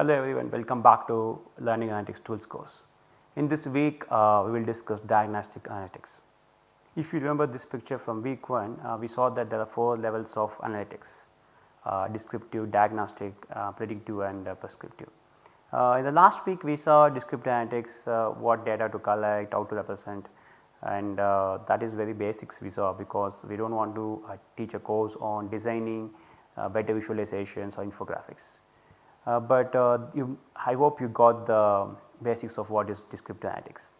Hello everyone, welcome back to Learning Analytics Tools course. In this week uh, we will discuss diagnostic analytics. If you remember this picture from week 1, uh, we saw that there are 4 levels of analytics uh, descriptive, diagnostic, uh, predictive and uh, prescriptive. Uh, in the last week we saw descriptive analytics, what data to collect, how to represent and that is very basics we saw because we do not want to teach a course on designing better visualizations or infographics. Uh, but uh, you, I hope you got the basics of what is descriptive analytics.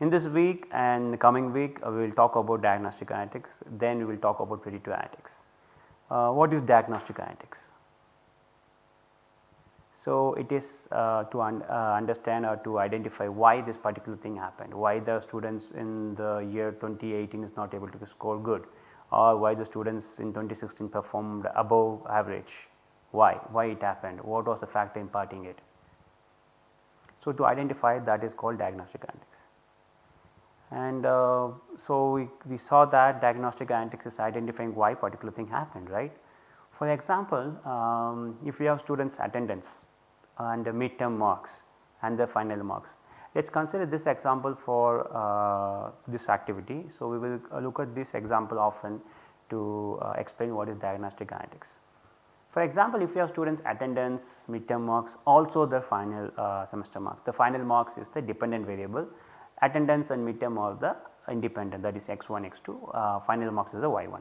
In this week and the coming week uh, we will talk about diagnostic analytics then we will talk about predictive analytics. what is diagnostic analytics? So, it is uh, to un, uh, understand or to identify why this particular thing happened, why the students in the year 2018 is not able to score good or why the students in 2016 performed above average why, why it happened, what was the factor imparting it. So, to identify that is called diagnostic analytics. And uh, so, we, we saw that diagnostic analytics is identifying why particular thing happened right. For example, um, if we have students attendance and midterm marks and the final marks. Let us consider this example for uh, this activity. So, we will look at this example often to uh, explain what is diagnostic analytics. For example, if you have students attendance, midterm marks also the final uh, semester marks. The final marks is the dependent variable, attendance and midterm are the independent that is x1, x2, uh, final marks is the y1.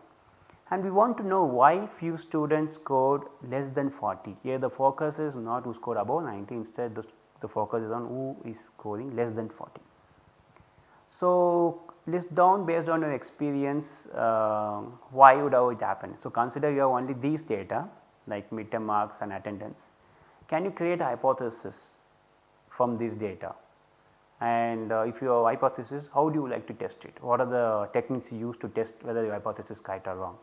And we want to know why few students scored less than 40. Here the focus is not who scored above 90 instead the, the focus is on who is scoring less than 40. So, list down based on your experience uh, why would it happen. So, consider you have only these data like midterm marks and attendance. Can you create a hypothesis from this data? And uh, if you have hypothesis, how do you like to test it? What are the techniques you use to test whether your hypothesis is right or wrong?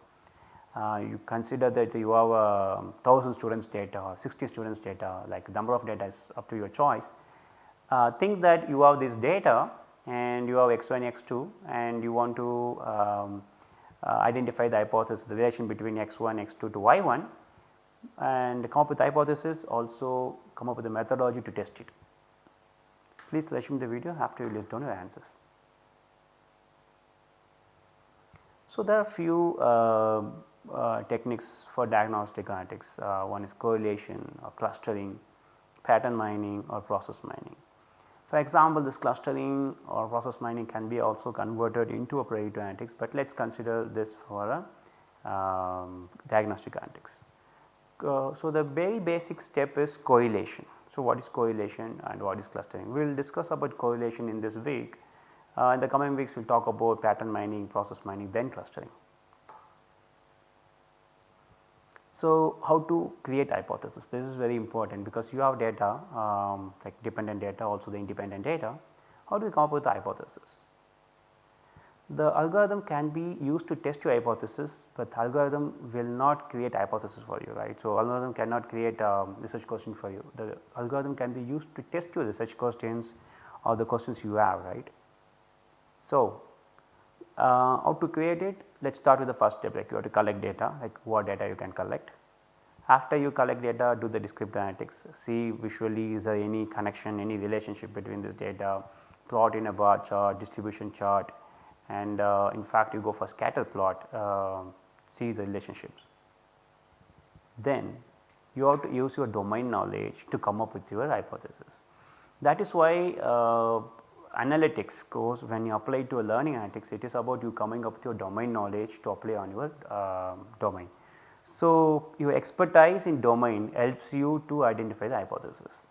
Uh, you consider that you have a um, 1000 students data or 60 students data like number of data is up to your choice. Uh, think that you have this data and you have x1 x2 and you want to um, uh, identify the hypothesis the relation between x1 x2 to y1 and come up with hypothesis also come up with a methodology to test it. Please resume the video after you list down your answers. So, there are few uh, uh, techniques for diagnostic analytics uh, one is correlation or clustering, pattern mining or process mining. For example, this clustering or process mining can be also converted into a predictive analytics, but let us consider this for a um, diagnostic analytics uh, so the very basic step is correlation. So what is correlation and what is clustering? We will discuss about correlation in this week. Uh, in the coming weeks we will talk about pattern mining, process mining then clustering. So how to create hypothesis this is very important because you have data um, like dependent data also the independent data. How do you come up with the hypothesis? The algorithm can be used to test your hypothesis, but algorithm will not create hypothesis for you right. So, algorithm cannot create um, research question for you the algorithm can be used to test your research questions or the questions you have right. So, uh, how to create it let us start with the first step like you have to collect data like what data you can collect. After you collect data do the descriptive analytics see visually is there any connection any relationship between this data plot in a bar chart distribution chart and uh, in fact you go for scatter plot uh, see the relationships. Then you have to use your domain knowledge to come up with your hypothesis. That is why uh, analytics course when you apply to a learning analytics it is about you coming up with your domain knowledge to apply on your uh, domain. So, your expertise in domain helps you to identify the hypothesis.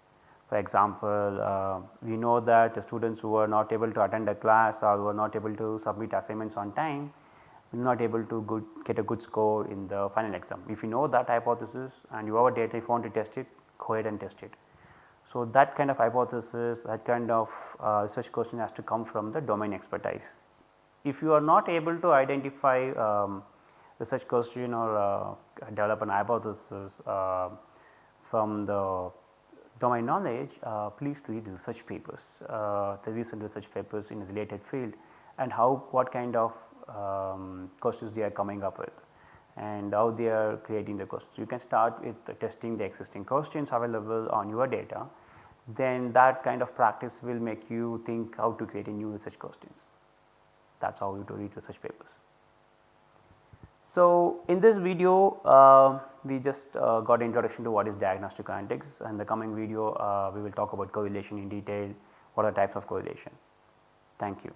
For example, uh, we know that the students who are not able to attend a class or who are not able to submit assignments on time will not able to good, get a good score in the final exam. If you know that hypothesis and you have a data if you want to test it go ahead and test it. So, that kind of hypothesis that kind of uh, research question has to come from the domain expertise. If you are not able to identify um, research question or uh, develop an hypothesis uh, from the domain knowledge, uh, please read research papers, uh, the recent research papers in the related field and how what kind of um, questions they are coming up with and how they are creating the questions. You can start with testing the existing questions available on your data then that kind of practice will make you think how to create a new research questions. That is how you do read research papers. So, in this video uh, we just uh, got introduction to what is diagnostic analytics and the coming video uh, we will talk about correlation in detail, what are types of correlation. Thank you.